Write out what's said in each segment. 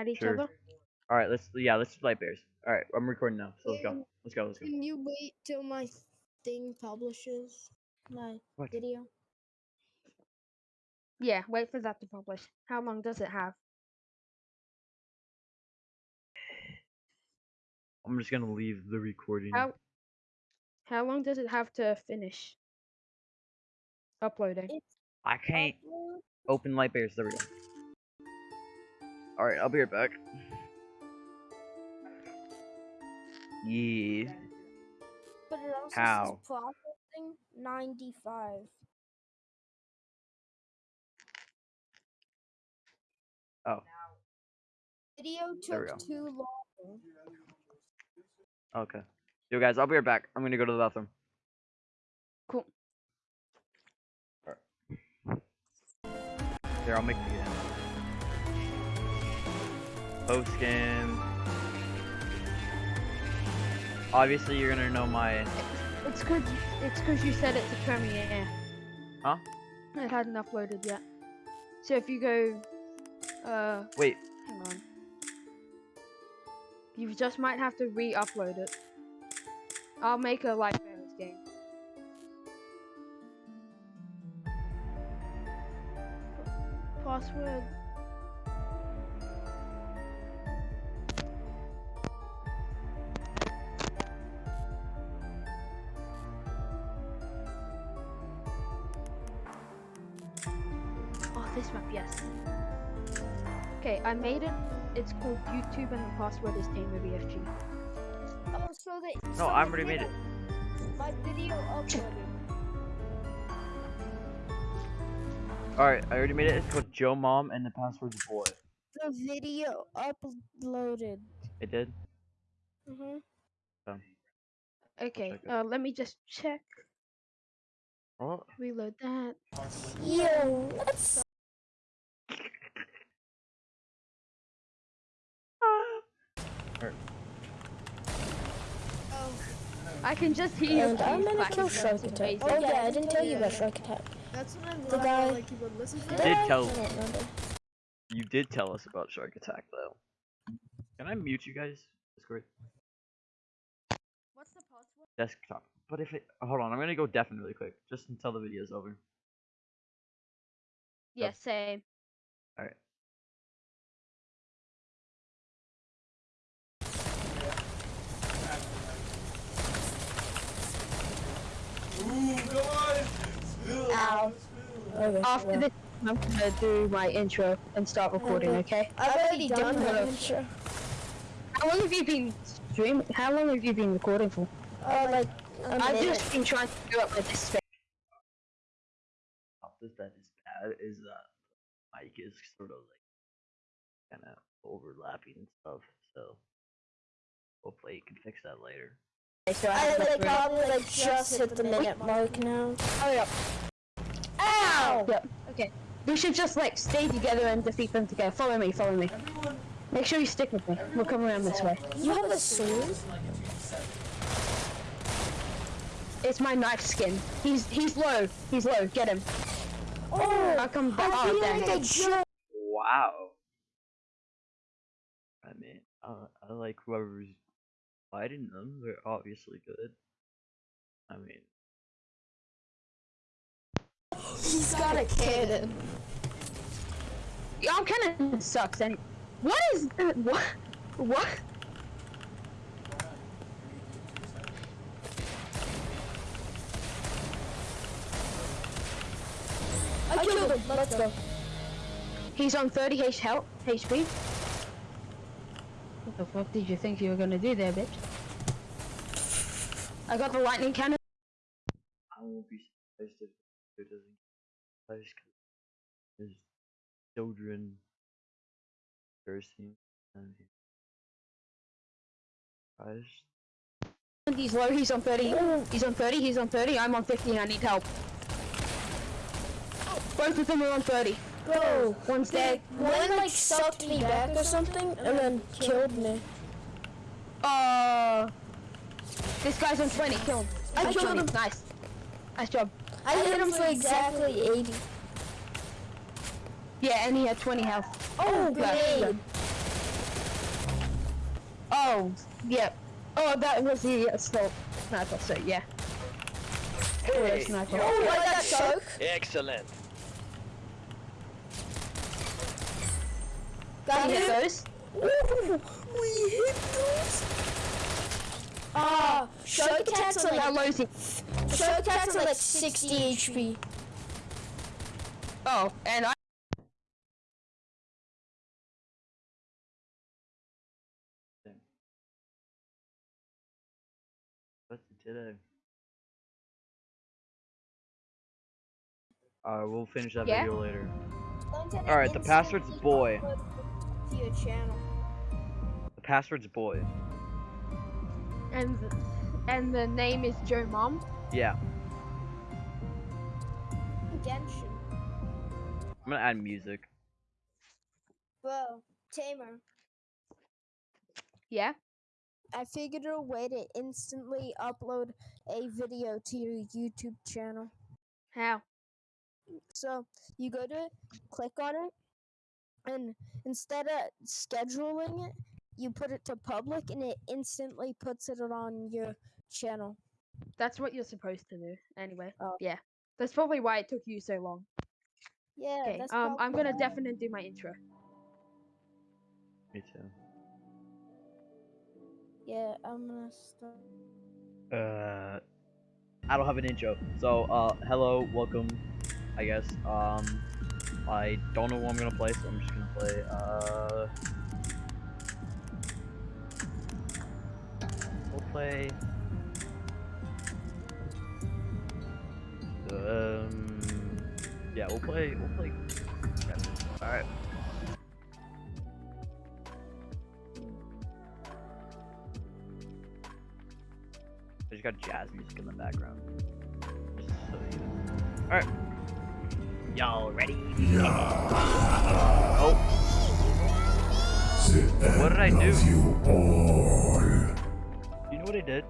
at each Sure. other. All right, let's yeah, let's do light bears. All right, I'm recording now, so let's go. Let's go. Let's go. Can you wait till my thing publishes my What? video? Yeah, wait for that to publish. How long does it have? I'm just gonna leave the recording. How how long does it have to finish uploading? It's I can't upload. open light bears. There we go. All right, I'll be right back. Yeah. But it also How? says processing 95. Oh, Video took too long. okay. Yo, guys, I'll be right back. I'm gonna go to the bathroom. Cool. Here, I'll make the. Post game. Obviously, you're gonna know my. It's good. it's cause you said it's a premiere. Huh? It hadn't uploaded yet. So if you go, uh, Wait, hang on. You just might have to re-upload it. I'll make a live Bears game. Password. I made it. It's called YouTube and the password is TamerBFG. Oh, so they. No, so I already made it. My video uploaded. alright, I already made it. It's called Joe Mom and the password's boy. The video uploaded. It did? Mm-hmm. Okay, uh, let me just check. Oh, Reload that. Yo, what's Oh, I can just hear you. And I'm gonna kill Shark Attack. amazing. Oh yeah, I didn't tell you about Shark Attack. that's what I'm the guy. Like, you would listen to. Did Did I? tell- I you did tell us about Shark Attack, though. Can I mute you guys? Discord? What's the password? Desktop. But if it. Hold on, I'm gonna go deafen really quick, just until the video's over. Yes, yeah, same. Alright. Ow. Okay. After well, this, I'm gonna do my intro and start recording. Okay. I've already done done my intro. How long have you been streaming? How long have you been recording for? Uh, like a I've minute. just been trying to do up with this space. This that is bad is that mic is sort of like kind of overlapping and stuff. So hopefully you can fix that later. So I I have, like like, probably like just hit the minute mark now. hurry up. Ow! Yep. Okay. We should just like stay together and defeat them together. Follow me. Follow me. Make sure you stick with me. We'll come around this way. You have a sword? It's my knife skin. He's he's low. He's low. Get him. Oh, I'll come back. I Oh, feel dang. like a joke. Wow. I mean, uh, I like whoever's fighting them. They're obviously good. I mean, He's got a cannon. Yeah, I'm kind of sucks. And what is that? What? What? I killed him. Let's go. He's on 30 H health HP. What the fuck did you think you were gonna do there, bitch? I got the lightning cannon. I won't be surprised if it doesn't get surprised 'cause there's children cursing and surprised. He's low. He's on 30. He's on 30. He's on 30. I'm on 50. I need help. Both of them are on 30. Bro, One's dead. one like sucked me back or something and then killed me. Uh, this guy's on 20. Kill him. I Nice killed job. him. Nice. Nice job. I hit him for exactly 80. Yeah, and he had 20 health. Oh, Yeah, grenade. Oh, yep. Oh, that was the assault sniper. So yeah. Hey, sniper. yo, Oh, like that choke. excellent. Got hit those? Ooh, we hit those. Ah, shock attacks are How like low is it? attacks are like 60 HP. Oh, and I. What's it today? Alright, we'll finish that Yeah? video later. Alright, Alright, the password's boy. To your channel. The password's boy. And the, and the name is Joe Mom. Yeah, Genshin. I'm gonna add music. Bro, Tamer. Yeah. I figured a way to instantly upload a video to your YouTube channel. How? So you go to it, click on it, and instead of scheduling it, you put it to public, and it instantly puts it on your channel. That's what you're supposed to do. Anyway. Oh. Yeah. That's probably why it took you so long. Yeah, Okay. Um, I'm gonna definitely do my intro. Me too. Yeah, I'm gonna start. Uh, I don't have an intro. So, uh, hello, welcome, I guess. Um, I don't know what I'm gonna play, so I'm just gonna play, uh... We'll play... Um... Yeah, we'll play, we'll play... Alright. I just got jazz music in the background. Alright. Y'all ready? Yeah. Oh, What did I do? You all. you know what I did?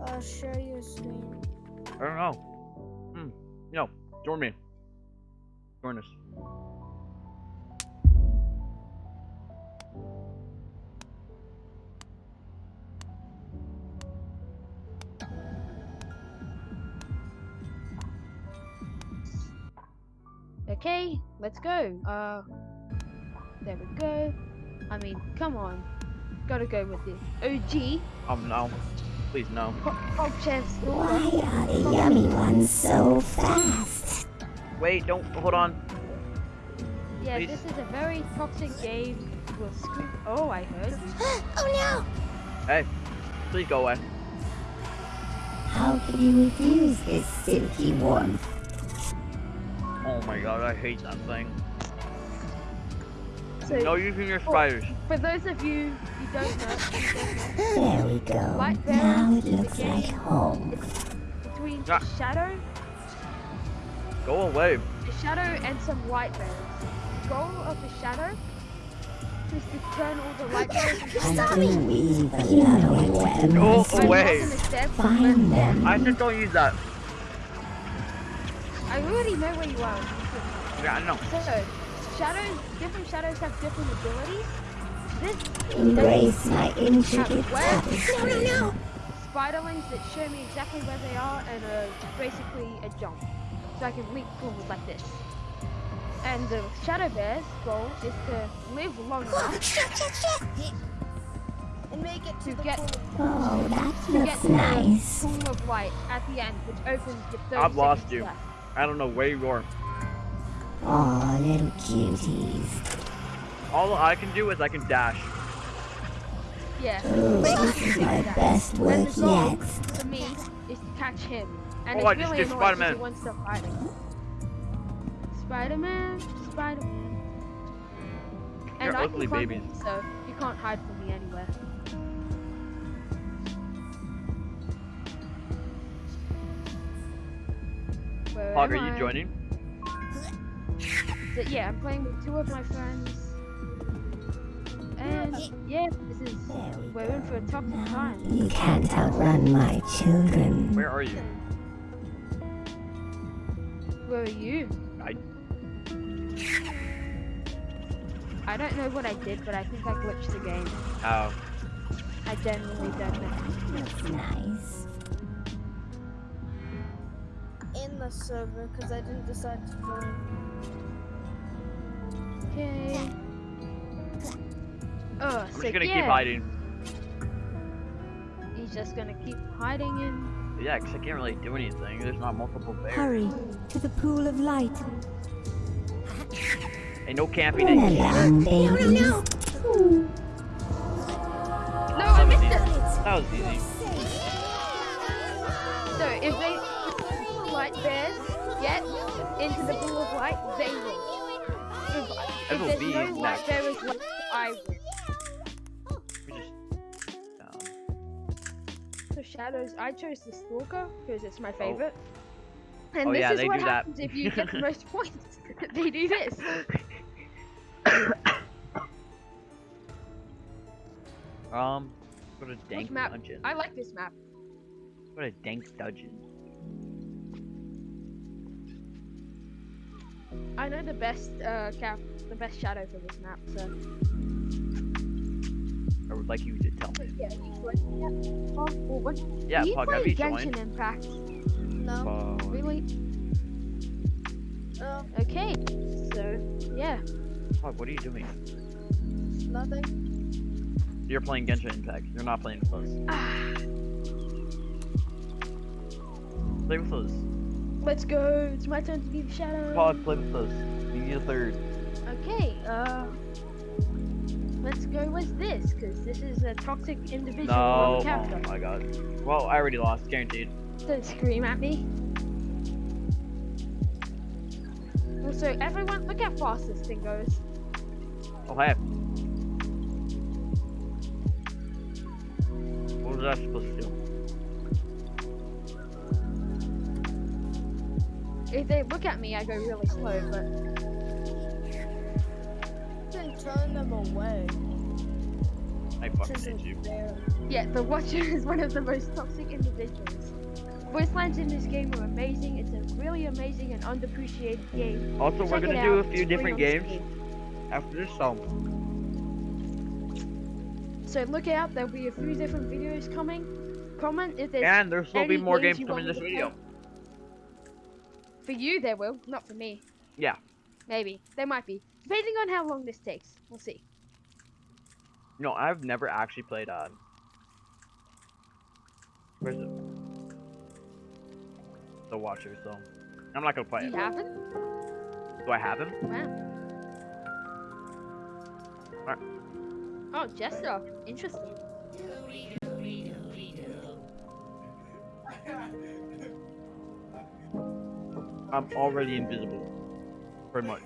Uh, share your screen. I don't know. Hmm. No, join me. Join us. Okay, let's go. Uh, there we go. I mean, come on. Gotta go with this. OG Um, no. Please, no. Pop, pop chance. Why are the yummy ones so fast? Wait, don't, hold on. Yeah, Please. this is a very toxic game. With scoop. Oh, I heard. oh no! Hey, please go away. How can you refuse this silky warmth? Oh my god, I hate that thing. So, No using your spiders. for those of you who don't know, who There we go. Light Now it looks like game. home. between Ah. the shadow, Go away. the shadow, and some white bears. The goal of the shadow is to turn all the light bears into Until we run out of weapons. Go I'm away. not gonna step, Find them. I said don't use that. I already know where you are. Yeah, I know. So, shadows, different shadows have different abilities. This Embrace my intricate Where? tapestry. spiderlings that show me exactly where they are and uh, basically a jump. So I can leap forward like this. And the shadow bear's goal is to live long enough And make it to, To the get- pool. Oh, that to get looks to the nice. pool of light at the end, which opens with 30 I've lost you. left. I don't know where you are. Aw, little cuties. All I can do is I can dash. Yeah. Ooh, this is my best And work the goal yet. for me is to catch him. And Oh, I it's just really did annoying 'cause Spider-Man. he wants to fight me. Spider-Man, Spider-Man. And You're I ugly can climb babies. him, so you can't hide from me anywhere. Where Hog, are you I? joining? So, yeah, I'm playing with two of my friends. And yeah, this is There we we're in for a tough time. You can't outrun my children. Where are you? Where are you? I- I don't know what I did, but I think I glitched the game. How? I genuinely don't know. That's nice. Server, because I didn't decide to join. Okay. Oh, I'm so just gonna yeah, keep hiding. He's just gonna keep hiding in. Yeah, 'cause I can't really do anything. There's not multiple bears. Hurry to the pool of light. Ain't no camping Run in here. along, babies. No, I missed it. That was easy. So if they the bears get into the pool of light, they win. If, if will there's be no light next. bearers left, I win. We just. Um, So shadows, I chose the stalker because it's my favorite. And Oh, this yeah, is they what do that. happens if you get the most points. they do this. um, what a dank map? dungeon. I like this map. What a dank dungeon. I know the best uh cap, the best shadow for this map. So I would like you to tell me. yeah, you joined? Oh, what? Yeah, do you Pug, play have you Genshin? Impact? No. Pug. Really? Oh, Okay. So yeah. Pug, what are you doing? nothing. You're playing Genshin Impact. You're not playing with us. Ah, Play with us. Let's go. It's my turn to be the shadow. Pod play with us. We need a third. Okay. Uh. Let's go with this, because this is a toxic individual No. on character. Oh my god. Well, I already lost, guaranteed. Don't scream at me. Also, everyone, look how fast this thing goes. Oh, hey. What was I supposed to do? If they look at me, I go really slow, but Then turn them away. I fucking isn't hate you. yeah, the Watcher is one of the most toxic individuals. Voice lines in this game are amazing. It's a really amazing and underappreciated game. Also, we're gonna do a few it's different games Steam. after this, so So look out, there'll be a few different videos coming. Comment if there's and there'll still be more games games coming in this me to video. For you, there will, not for me. Yeah. Maybe. There might be. Depending on how long this takes. We'll see. No, I've never actually played uh Where's it? The Watcher, so I'm not gonna play You it. haven't? Do I have him? Wow. Alright. Oh, Jester. Interesting. I'm already invisible. Pretty much.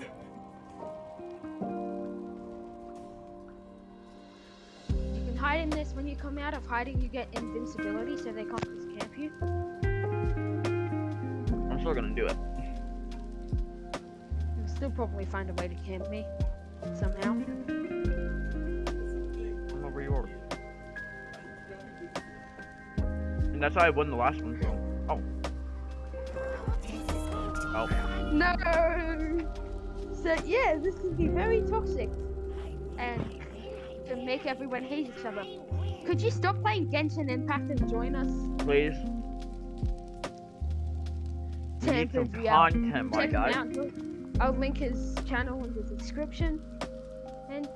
You can hide in this. When you come out of hiding, you get invincibility, so they can't just camp you. I'm still gonna do it. You'll still probably find a way to camp me. Somehow. I'm over yours. And that's how I won the last one, so. Oh. Oh. No! So, yeah, this can be very toxic. And to make everyone hate each other. Could you stop playing Genshin Impact and join us? Please. We need some content, my guy. I'll link his channel in the description. And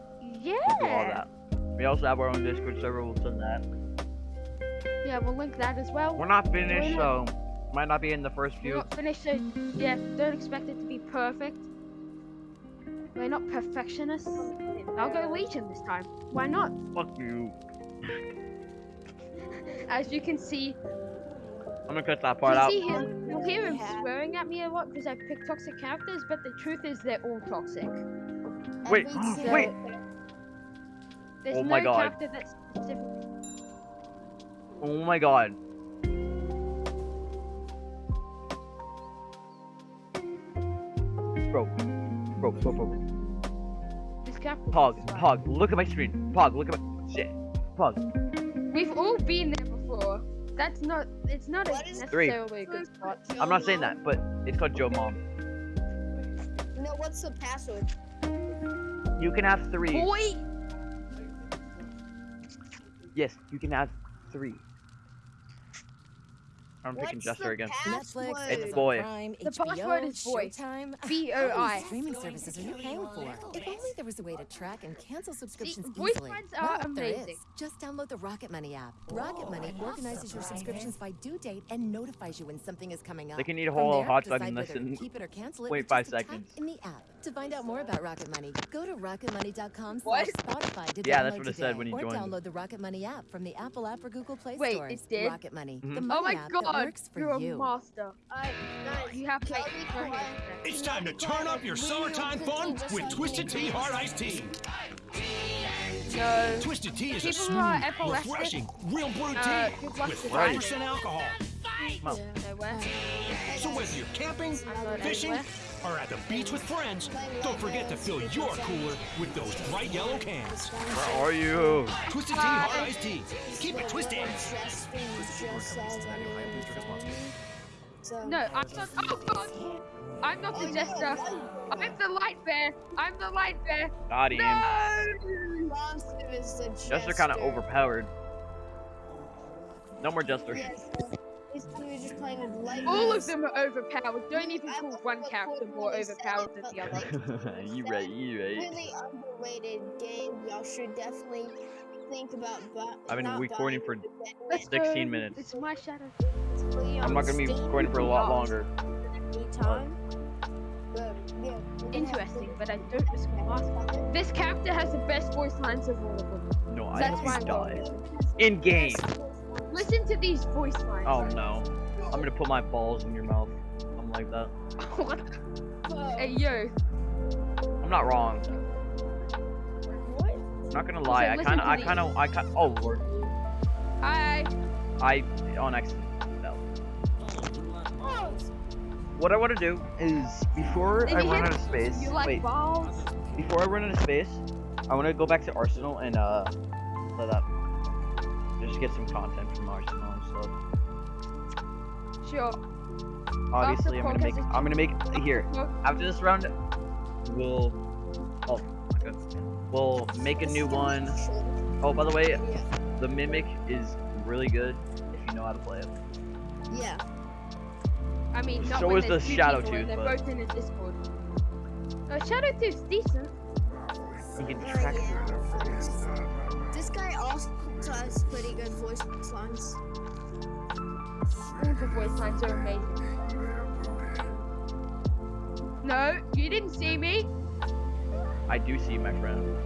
We'll all yeah, that. We also have our own Discord server, we'll send that. yeah, we'll link that as well. We're not finished, so might not be in the first We're few. not finished, so yeah, don't expect it to be perfect. We're not perfectionists. I'll go Legion this time. Why not? Fuck you. As you can see, I'm gonna cut that part you out. see him, you'll hear him swearing at me a lot because I pick toxic characters, but the truth is they're all toxic. Wait, So, wait. There's Oh no my God. character that's specific. Oh my god. This character. Pog. Pog, look at my screen. Pog, look at my shit. Pog. We've all been there before. That's not. It's not a What is- Three. necessarily a good spot. I'm not saying that, but it's called Joe Mom. No, what's the password? You can have three. Boy. Yes, you can have three. I'm picking What's Jester the again. Netflix, It's boy. Prime, The HBO, password is boy. Showtime. B All O these I. streaming services are you paying for? If only there was a way to track and cancel subscriptions voice easily. lines are well, there is. amazing. Just download the Rocket Money app. Rocket Money organizes your subscriptions by due date and notifies you when something is coming up. They can eat a whole there, hot dog decide and listen- Keep it or cancel it wait five just a tap seconds. in the app. To find out more about Rocket Money, go to rocketmoney.com slash Spotify to Yeah, download that's what it said today. when you or download the Rocket Money app from the Apple app or Google Play Wait, it stores. did? Rocket Money, Mhm. the Oh my app that god, works for you're you. a master. Alright, guys, You have can faith. we Go quiet? It's time to turn up your summertime fun with Twisted Tea Hard Iced Tea. No. Twisted Tea is a People who smooth, refreshing, real brewed uh, tea good with to 5% them. alcohol. Come on. No way. So whether you're camping, fishing, anywhere. Or at the beach with friends, don't forget to fill your cooler with those bright yellow cans. Where are you? Twisted Tea Hard Iced Tea. Keep it twisted. No, I'm not. Oh god. I'm not the jester. I'm the light bear. I'm the light bear. Got him. No. Monster is the Jester kind of overpowered. No more Jester. Yeah, so basically we're just playing with light All of them are overpowered. Don't even call one character more overpowered than the other. you right, you right. Really underrated game. Y'all should definitely think about. Bu- I've been not recording buying for it, but getting Let's it. 16 go. minutes. It's my shadow. It's free I'm on not gonna be Steam recording for a lot Yeah. longer. anytime. But, yeah, we're gonna Interesting, but I don't risk my mask. This character has the best voice lines of all of them. No, I That's hope why you I'm die. In game. Listen to these voice lines. Oh no. I'm gonna put my balls in your mouth. I'm like that. What? Hey yo. I'm not wrong. What? I'm not gonna lie. I listen kinda, I kind of, I kinda, Oh lord. Hi. I on accident. Oh, What I want to do is before I run out of space. You like wait. balls? Before I run out of space, I want to go back to Arsenal and uh, play that. Just get some content from Arsenal and stuff. Sure. Obviously, I'm gonna make. is- I'm gonna make here. After this round, we'll. Oh. We'll make a new one. Oh, by the way, the mimic is really good if you know how to play it. Yeah. I mean, not So when is the two Shadow people Tooth, They're but- both in a Discord. Uh, Shadow Tooth's decent. You can Oh, track. yeah. This guy also has pretty good voice lines. All the voice lines are amazing. No, you didn't see me. I do see my friend.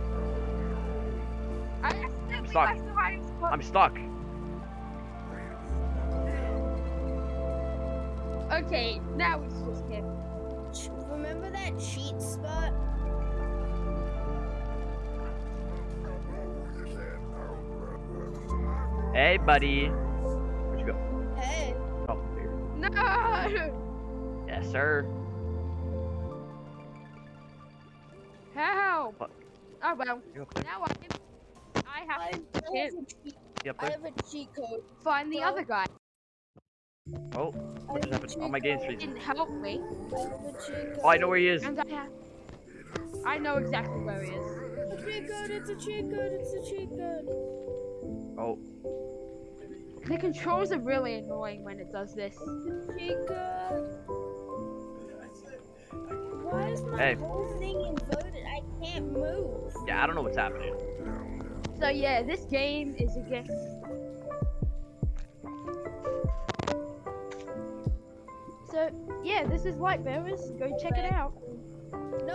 I accidentally stuck. left the hiding spot. I'm stuck. Okay, now it's just him. Ch- Remember that cheat spot? Hey, buddy. Where'd you go? Hey. Oh, here. No! Yes, sir. Help! What? Oh well, now I. I have I, to I have a cheat, Yep. I have a cheat code. find the other guy. Oh, what just have a happened? Oh, my cheat game's code. freezing. Didn't help me, I have a. Oh, I know where he is. and I have. I know exactly where he is. It's a cheat code, it's a cheat code, it's a cheat code. Oh, The controls are really annoying when it does this. Cheat. Why is my Hey. whole thing inverted? I can't move. yeah. I don't know what's happening. So yeah, this game is a against. So yeah, this is Light Bearers. Go check it out.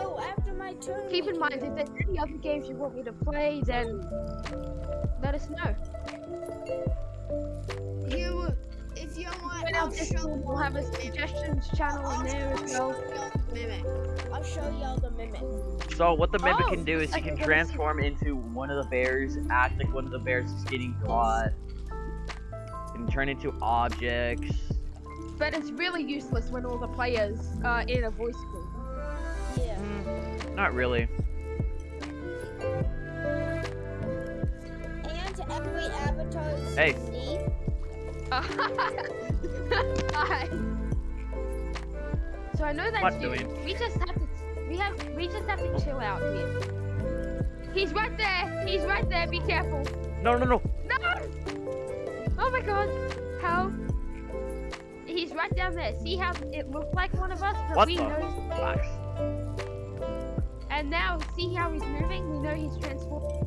No, after my turn. Keep in mind, if there's any other games you want me to play, then let us know. You, if you want, Join I'll show Discord. We'll have a suggestions channel in there as well. Mimic. I'll show y'all the mimic. So what the mimic Oh, can do is he okay, can let see. transform into one of the bears, act like one of the bears is getting caught, can turn into objects. But it's really useless when all the players are in a voice group. Yeah. Not really. And every avatar is Hey. Steve. Hi. So I know that's What you. doing? We just have to we have we just have to chill out here. He's right there. He's right there. Be careful. No, no, no. No! Oh my god. How? He's right down there. See how it looked like one of us? But What we the? know. Relax. And now, see how he's moving? We know he's transformed.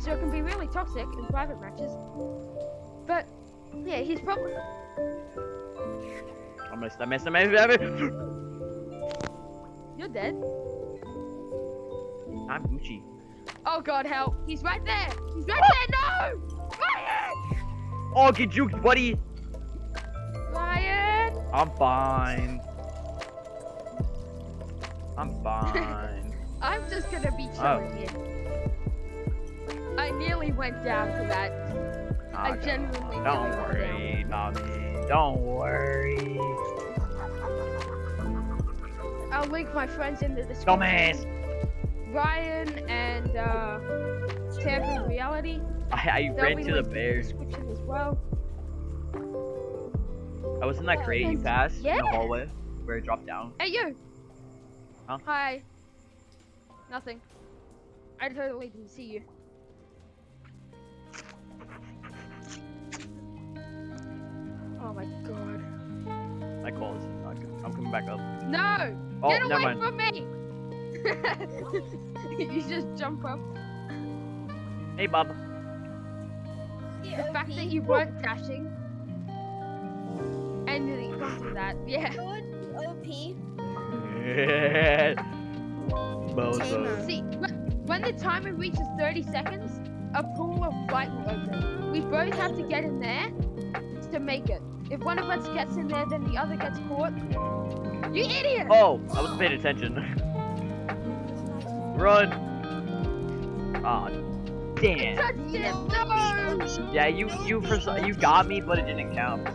So it can be really toxic in private matches. But, yeah, he's probably. I missed. I missed. I missed. I missed. You're dead. I'm Gucci. Oh god, help. He's right there. He's right there. No! Ryan! Oh, get juked, buddy. Ryan! I'm fine. I'm fine. I'm just gonna be chilling here. I nearly went down to that. I Ah, genuinely Don't worry, mommy. Don't worry. I'll link my friends in the description. Dumbass. Ryan and uh, Tampa Reality. I, I ran to the bears. as well. I was in that crate you And- passed in the hallway where it dropped down. Hey you! Huh? Hi. Nothing. I totally didn't see you. Oh my god. My call is not good. I'm coming back up. No! Oh, Get away mind. from me! you just jump up. Hey, Bob. The fact that you weren't dashing. And you can't do that. Yeah. OP. Bozo. See, when the timer reaches 30 seconds, a pool of light will open. We both have to get in there to make it. If one of us gets in there, then the other gets caught. You idiot! Oh, I wasn't paying attention. Run. Aw, damn. No! Yeah, you you for you got me, but it didn't count.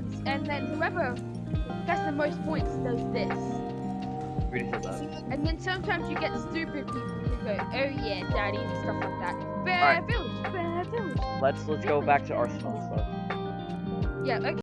Once, and then whoever gets the most points does this. And then sometimes you get stupid people who go, oh yeah, daddy, and stuff like that. Bear Alright. village, bear village. Let's let's go back to Arsenal stuff. Yeah, okay.